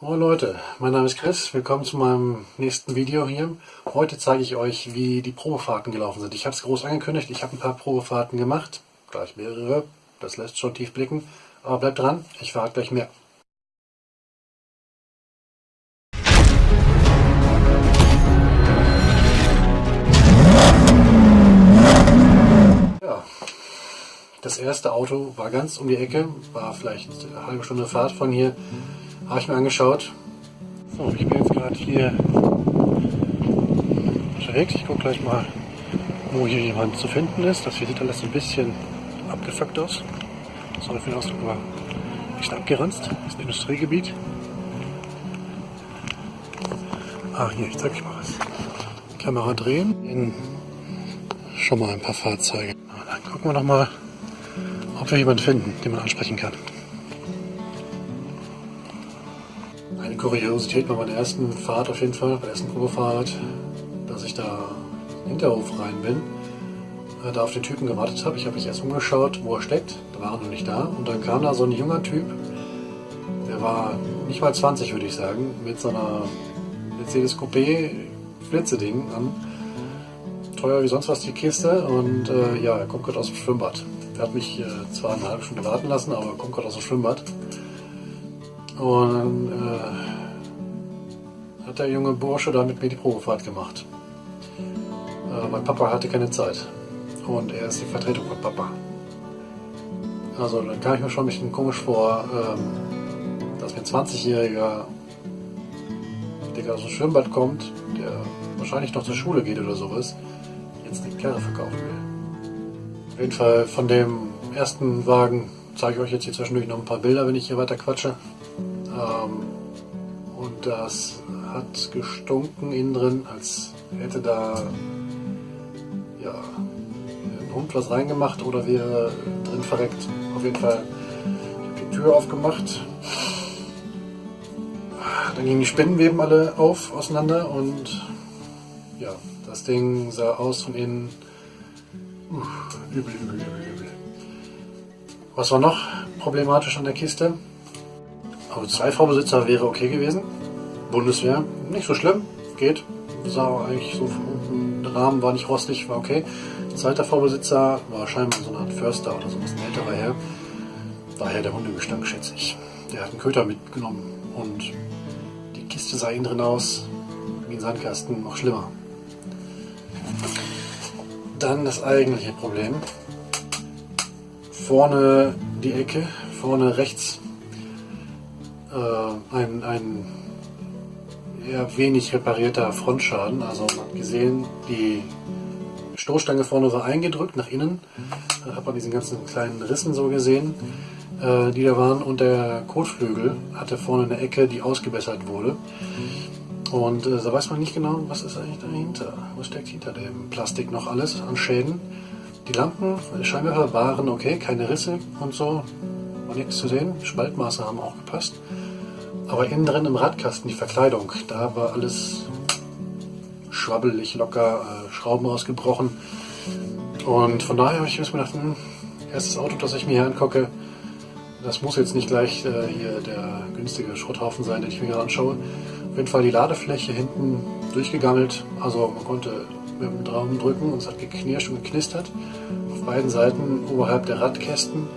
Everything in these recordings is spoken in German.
Moin Leute, mein Name ist Chris, willkommen zu meinem nächsten Video hier. Heute zeige ich euch, wie die Probefahrten gelaufen sind. Ich habe es groß angekündigt, ich habe ein paar Probefahrten gemacht, gleich mehrere, das lässt schon tief blicken, aber bleibt dran, ich verrate gleich mehr. Ja, das erste Auto war ganz um die Ecke, war vielleicht eine halbe Stunde Fahrt von hier. Habe ich mir angeschaut. So, ich bin jetzt gerade hier unterwegs. Ich gucke gleich mal, wo hier jemand zu finden ist. Das hier sieht alles ein bisschen abgefuckt aus. Sorry für den Ausdruck, aber nicht abgeranzt. Das ist ein Industriegebiet. Ah, hier, ich zeige euch mal was. Kamera drehen. In schon mal ein paar Fahrzeuge. Dann gucken wir noch mal, ob wir jemanden finden, den man ansprechen kann. Kuriosität bei meiner ersten Fahrt auf jeden Fall, bei der ersten Probefahrt, dass ich da in den Hinterhof rein bin, äh, da auf den Typen gewartet habe. Ich habe mich erst umgeschaut, wo er steckt, da war er noch nicht da. Und dann kam da so ein junger Typ, der war nicht mal 20 würde ich sagen, mit so einer Mercedes Coupé Flitzeding an. Teuer wie sonst was die Kiste und äh, ja, er kommt gerade aus dem Schwimmbad. Er hat mich äh, zwar eine halbe Stunde warten lassen, aber er kommt gerade aus dem Schwimmbad. Und äh, hat der junge Bursche da mit mir die Probefahrt gemacht. Äh, mein Papa hatte keine Zeit. Und er ist die Vertretung von Papa. Also dann kam ich mir schon ein bisschen komisch vor, ähm, dass mir ein 20-Jähriger, der aus dem Schwimmbad kommt, der wahrscheinlich noch zur Schule geht oder sowas, jetzt eine Karre verkaufen will. Auf jeden Fall von dem ersten Wagen zeige ich euch jetzt hier zwischendurch noch ein paar Bilder, wenn ich hier weiter quatsche. Ähm, und das hat gestunken innen drin, als hätte da ja, ein Hund was reingemacht oder wäre drin verreckt. Auf jeden Fall, die Tür aufgemacht. Dann gingen die Spinnenweben alle auf, auseinander und ja, das Ding sah aus von innen übel, übel, übel, übel. Was war noch problematisch an der Kiste? Vorbesitzer wäre okay gewesen. Bundeswehr, nicht so schlimm, geht. Sah eigentlich so der Rahmen war nicht rostig, war okay. Zweiter Vorbesitzer war scheinbar so eine Art Förster oder so, ein älterer Herr. Daher der Hundegestank, schätze ich. Der hat einen Köter mitgenommen und die Kiste sah innen drin aus, wie ein Sandkasten, noch schlimmer. Dann das eigentliche Problem. Vorne die Ecke, vorne rechts äh, ein, ein eher wenig reparierter Frontschaden. Also man hat gesehen, die Stoßstange vorne war eingedrückt nach innen. Da hat man diesen ganzen kleinen Rissen so gesehen, äh, die da waren. Und der Kotflügel hatte vorne eine Ecke, die ausgebessert wurde. Und äh, da weiß man nicht genau, was ist eigentlich dahinter. Was steckt hinter dem Plastik noch alles an Schäden. Die Lampen, Scheinwerfer waren okay, keine Risse und so, nichts zu sehen. Spaltmaße haben auch gepasst. Aber innen drin im Radkasten, die Verkleidung, da war alles schwabbelig, locker, äh, Schrauben ausgebrochen. Und von daher habe ich mir gedacht, hm, erstes Auto, das ich mir hier angucke, das muss jetzt nicht gleich äh, hier der günstige Schrotthaufen sein, den ich mir gerade anschaue. Auf jeden Fall die Ladefläche hinten durchgegammelt. Also man konnte mit dem Daumen drücken und es hat geknirscht und geknistert. Auf beiden Seiten oberhalb der Radkästen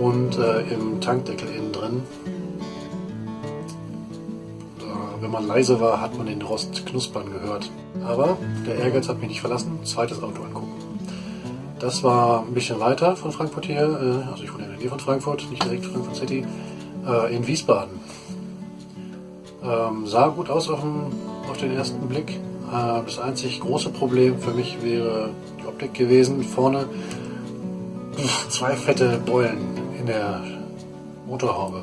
und äh, im Tankdeckel innen drin. Wenn man leise war, hat man den Rost knuspern gehört. Aber der Ehrgeiz hat mich nicht verlassen. Zweites Auto angucken. Das war ein bisschen weiter von Frankfurt hier, äh, also ich wohne in der Nähe von Frankfurt, nicht direkt Frankfurt City, äh, in Wiesbaden. Ähm, sah gut aus auf den, auf den ersten Blick. Äh, das einzig große Problem für mich wäre die Optik gewesen. Vorne zwei fette Beulen in der Motorhaube.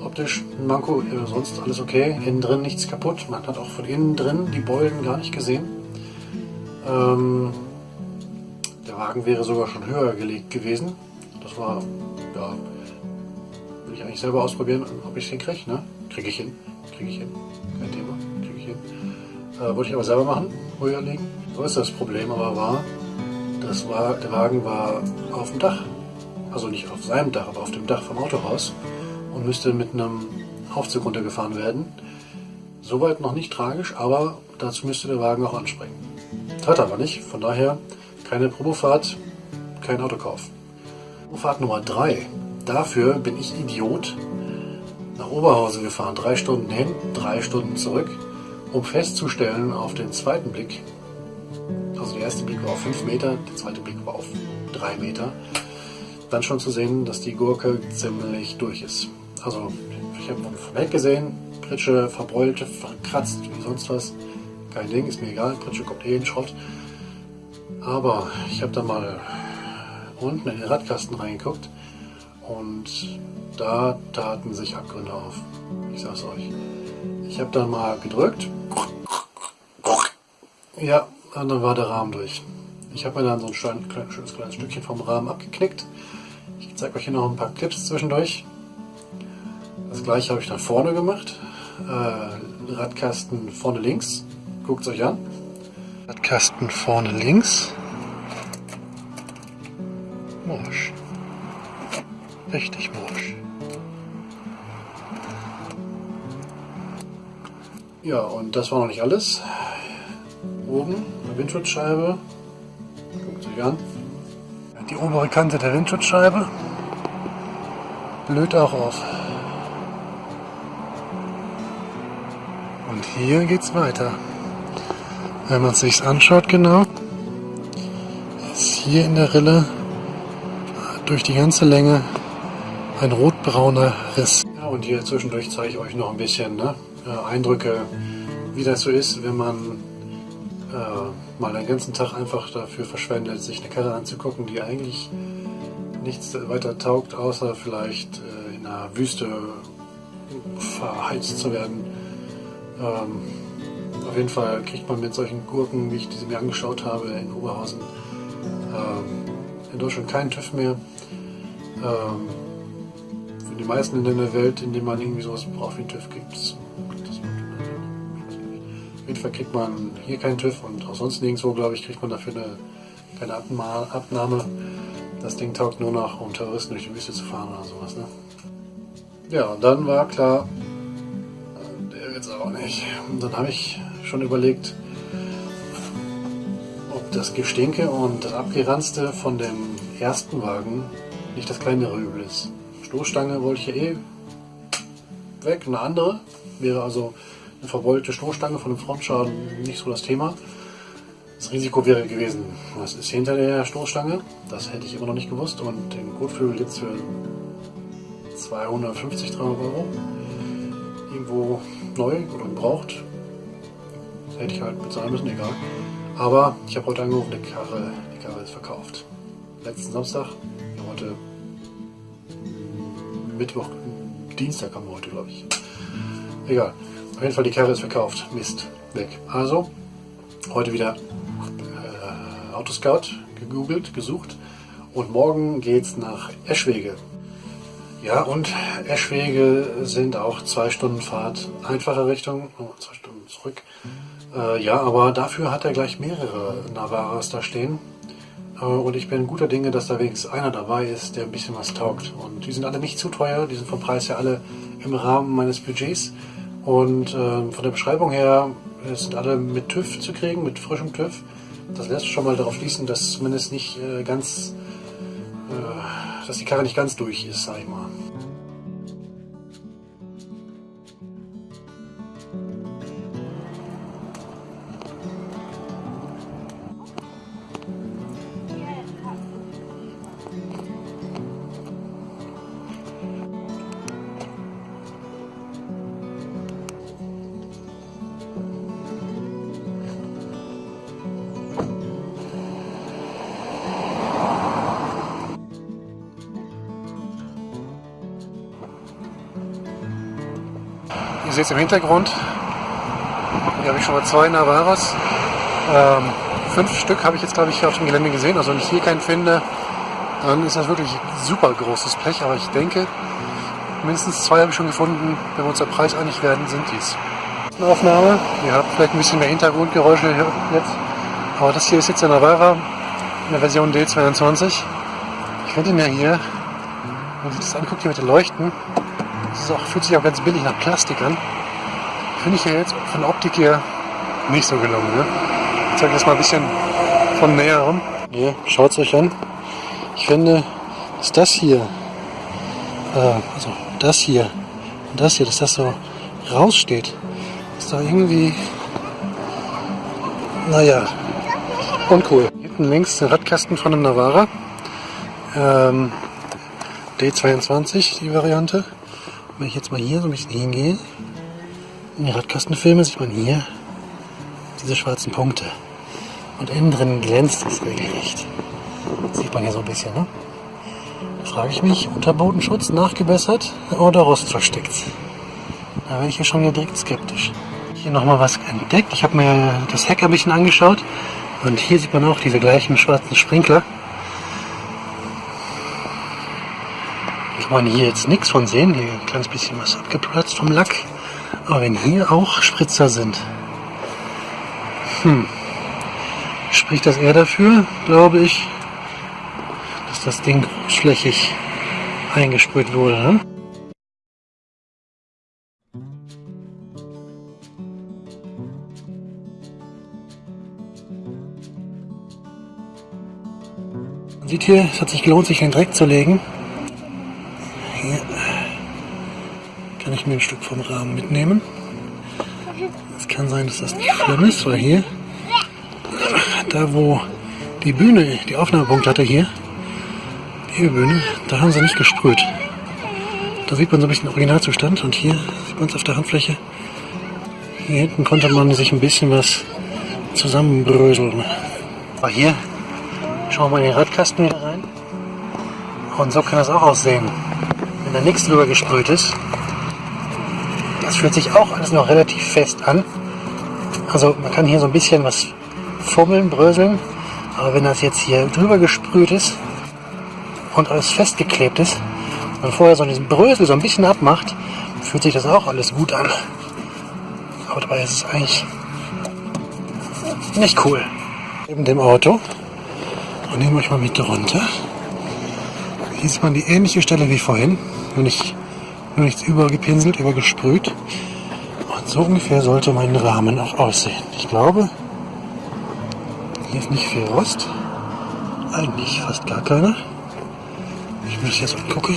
Optisch ein Manko, sonst alles okay. Innen drin nichts kaputt. Man hat auch von innen drin die Beulen gar nicht gesehen. Ähm, der Wagen wäre sogar schon höher gelegt gewesen. Das war, ja, will ich eigentlich selber ausprobieren, ob ich es hinkriege. Ne? Kriege ich hin. Kriege ich hin. Kein Thema. Kriege ich hin. Äh, wollte ich aber selber machen, höher legen. So ist das Problem aber war, das war, der Wagen war auf dem Dach. Also nicht auf seinem Dach, aber auf dem Dach vom Autohaus und müsste mit einem Aufzug runtergefahren werden. Soweit noch nicht tragisch, aber dazu müsste der Wagen auch anspringen. Tat aber nicht, von daher keine Probefahrt, kein Autokauf. Probefahrt Nummer 3. Dafür bin ich Idiot nach Oberhausen gefahren. Drei Stunden hin, drei Stunden zurück, um festzustellen auf den zweiten Blick, also der erste Blick war auf 5 Meter, der zweite Blick war auf 3 Meter, dann schon zu sehen, dass die Gurke ziemlich durch ist. Also ich habe vom Heck gesehen, Pritsche verbräulte, verkratzt, wie sonst was. Kein Ding, ist mir egal, Pritsche kommt eh in Schrott. Aber ich habe da mal unten in den Radkasten reingeguckt und da taten sich Abgründe auf. Ich sag's euch. Ich habe dann mal gedrückt. Ja, und dann war der Rahmen durch. Ich habe mir dann so ein schönes kleines Stückchen vom Rahmen abgeknickt. Zeige euch hier noch ein paar Clips zwischendurch. Das gleiche habe ich dann vorne gemacht. Äh, Radkasten vorne links. Guckt es euch an. Radkasten vorne links. Morsch. Richtig morsch. Ja, und das war noch nicht alles. Oben, eine Windschutzscheibe. Guckt euch an. Die obere Kante der Windschutzscheibe blöd auch auf. Und hier geht's weiter. Wenn man es sich anschaut genau, ist hier in der Rille durch die ganze Länge ein rotbrauner Riss. Ja, und hier zwischendurch zeige ich euch noch ein bisschen ne, äh, Eindrücke, wie das so ist, wenn man äh, mal den ganzen Tag einfach dafür verschwendet, sich eine Karre anzugucken, die eigentlich nichts weiter taugt, außer vielleicht äh, in einer Wüste verheizt zu werden. Ähm, auf jeden Fall kriegt man mit solchen Gurken, wie ich diese mir angeschaut habe in Oberhausen, ähm, in Deutschland keinen TÜV mehr. Ähm, für die meisten Länder der Welt, in denen man irgendwie sowas braucht wie einen TÜV, gibt es auf jeden Fall kriegt man hier keinen TÜV und auch sonst nirgendwo, glaube ich, kriegt man dafür eine, keine Abnahme. Das Ding taugt nur noch, um Terroristen durch die Wüste zu fahren oder sowas. Ne? Ja, und dann war klar, der wird es auch nicht. Und dann habe ich schon überlegt, ob das Gestinke und das Abgeranzte von dem ersten Wagen nicht das kleinere Übel ist. Stoßstange wollte ich ja eh weg, eine andere. Wäre also eine verbeulte Stoßstange von einem Frontschaden nicht so das Thema. Das Risiko wäre gewesen, was ist hinter der Stoßstange? Das hätte ich immer noch nicht gewusst. Und den Kotflügel jetzt für 250, 300 Euro irgendwo neu oder gebraucht. Das hätte ich halt bezahlen müssen, egal. Aber ich habe heute angerufen, die Karre, die Karre ist verkauft. Letzten Samstag, heute Mittwoch, Dienstag haben wir heute, glaube ich. Egal. Auf jeden Fall, die Karre ist verkauft. Mist. Weg. Also, heute wieder äh, Autoscout gegoogelt, gesucht. Und morgen geht's nach Eschwege. Ja, und Eschwege sind auch zwei Stunden Fahrt einfache Richtung, oh, zwei Stunden zurück. Äh, ja, aber dafür hat er gleich mehrere Navaras da stehen. Äh, und ich bin guter Dinge, dass da wenigstens einer dabei ist, der ein bisschen was taugt. Und die sind alle nicht zu teuer, die sind vom Preis her alle im Rahmen meines Budgets. Und äh, von der Beschreibung her sind alle mit TÜV zu kriegen, mit frischem TÜV. Das lässt schon mal darauf schließen, dass zumindest nicht äh, ganz, äh, dass die Karre nicht ganz durch ist, sag ich mal. Seht es im Hintergrund. Hier habe ich schon mal zwei Navaras. Ähm, fünf Stück habe ich jetzt, glaube ich, hier auf dem Gelände gesehen. Also wenn ich hier keinen finde, dann ist das wirklich super großes Blech. Aber ich denke, mindestens zwei habe ich schon gefunden. Wenn wir uns der Preis einig werden, sind dies. Aufnahme. Ihr habt vielleicht ein bisschen mehr Hintergrundgeräusche jetzt. Aber das hier ist jetzt der Navara in der Version D22. Ich finde ihn ja hier, man sich das anguckt hier mit den Leuchten, Das auch, fühlt sich auch ganz billig nach Plastik an. Finde ich ja jetzt von der Optik her nicht so gelungen. Ne? Ich zeige das mal ein bisschen von näherem. Hier, schaut es euch an. Ich finde, dass das hier, äh, also das hier und das hier, dass das so raussteht, ist da irgendwie, naja, uncool. Hinten links der Radkasten von einem Navara. Ähm, D22, die Variante. Wenn ich jetzt mal hier so ein bisschen hingehe, in die Radkastenfilme sieht man hier diese schwarzen Punkte. Und innen drin glänzt es regelrecht. Das sieht man hier so ein bisschen, ne? Da frage ich mich, Unterbodenschutz nachgebessert oder Rost versteckt? Da werde ich ja schon direkt skeptisch. Hier nochmal was entdeckt. Ich habe mir das Heck ein bisschen angeschaut. Und hier sieht man auch diese gleichen schwarzen Sprinkler. Man hier jetzt nichts von sehen. Hier ein kleines bisschen was abgeplatzt vom Lack. Aber wenn hier auch Spritzer sind, hm, spricht das eher dafür, glaube ich, dass das Ding großflächig eingesprüht wurde. Ne? Man sieht hier, es hat sich gelohnt, sich den Dreck zu legen. Hier kann ich mir ein Stück vom Rahmen mitnehmen. Es kann sein, dass das nicht schlimm ist, weil hier, da wo die Bühne, die Aufnahmepunkt hatte hier, die Bühne, da haben sie nicht gesprüht. Da sieht man so ein bisschen Originalzustand und hier sieht man es auf der Handfläche. Hier hinten konnte man sich ein bisschen was zusammenbröseln. Aber hier schauen wir mal in den Radkasten wieder rein. Und so kann das auch aussehen, wenn da nichts drüber gesprüht ist. Das fühlt sich auch alles noch relativ fest an. Also man kann hier so ein bisschen was fummeln, bröseln. Aber wenn das jetzt hier drüber gesprüht ist und alles festgeklebt ist und vorher so diesen Brösel so ein bisschen abmacht, fühlt sich das auch alles gut an. Aber dabei ist es eigentlich nicht cool. Neben dem Auto. Und nehmen wir euch mal mit runter. Hier sieht man die ähnliche Stelle wie vorhin. Nicht nur nichts übergepinselt, übergesprüht. Und so ungefähr sollte mein Rahmen auch aussehen. Ich glaube, hier ist nicht viel Rost. Eigentlich fast gar keiner. Ich mir das jetzt angucke,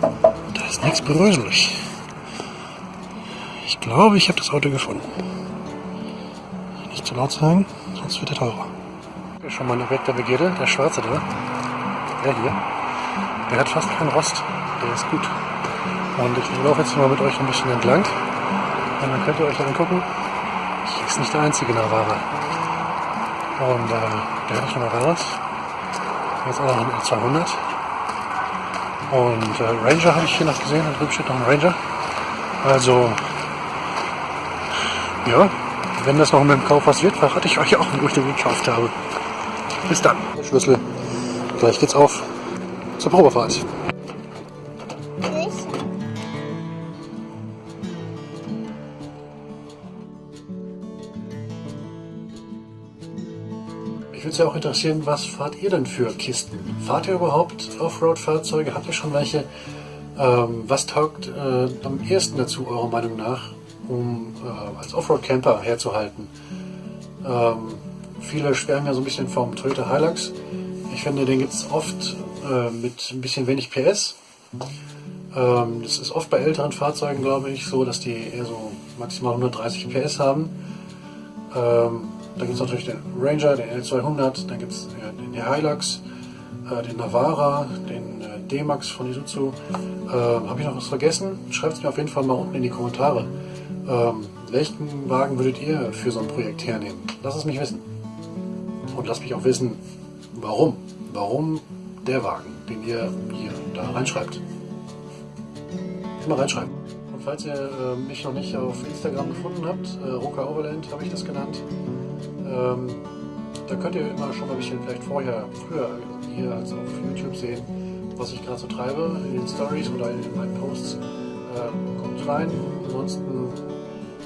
da ist nichts beröselig. Ich glaube, ich habe das Auto gefunden. Nicht zu laut sagen, sonst wird er teurer. Schon mal ein Objekt der Begierde, der schwarze da. Der hier. Der hat fast keinen Rost. Der ist gut. Und ich laufe jetzt mal mit euch ein bisschen entlang. Und dann könnt ihr euch angucken. Hier ist nicht der einzige Navara. Und äh, der hat schon Navaras. Jetzt auch noch ein 200. Und äh, Ranger habe ich hier noch gesehen. Da drüben steht noch ein Ranger. Also, ja, wenn das noch mit dem Kauf was wird, verrate ich euch auch, wo ich den gekauft habe. Bis dann. Schlüssel. Gleich geht's auf zur Probefahrt. Ja auch interessieren, was fahrt ihr denn für Kisten? Fahrt ihr überhaupt Offroad-Fahrzeuge? Habt ihr schon welche? Ähm, was taugt äh, am ehesten dazu, eurer Meinung nach, um äh, als Offroad-Camper herzuhalten? Ähm, viele schwärmen ja so ein bisschen vom Toyota Hilux. Ich finde, den gibt es oft äh, mit ein bisschen wenig PS. Ähm, das ist oft bei älteren Fahrzeugen, glaube ich, so, dass die eher so maximal 130 PS haben. Ähm, da gibt es natürlich den Ranger, den L200, dann gibt es den Hilux, äh, den Navara, den äh, D-Max von Isuzu. Ähm, Habe ich noch was vergessen? Schreibt es mir auf jeden Fall mal unten in die Kommentare. Ähm, welchen Wagen würdet ihr für so ein Projekt hernehmen? Lasst es mich wissen. Und lasst mich auch wissen, warum. Warum der Wagen, den ihr hier da reinschreibt. Immer reinschreiben. Und falls ihr äh, mich noch nicht auf Instagram gefunden habt, äh, Roka Overland habe ich das genannt, ähm, da könnt ihr immer schon mal ein bisschen vielleicht vorher, früher hier als auf YouTube sehen, was ich gerade so treibe in den Stories oder in meinen Posts. Ähm, kommt rein. Ansonsten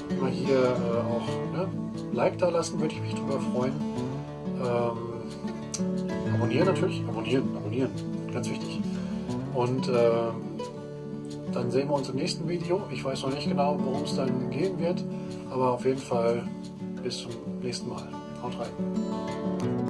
immer hier äh, auch ne, Like da lassen, würde ich mich drüber freuen. Ähm, abonnieren natürlich, abonnieren, abonnieren, ganz wichtig. Und ähm, dann sehen wir uns im nächsten Video. Ich weiß noch nicht genau, worum es dann gehen wird, aber auf jeden Fall bis zum nächsten Mal. Haut rein.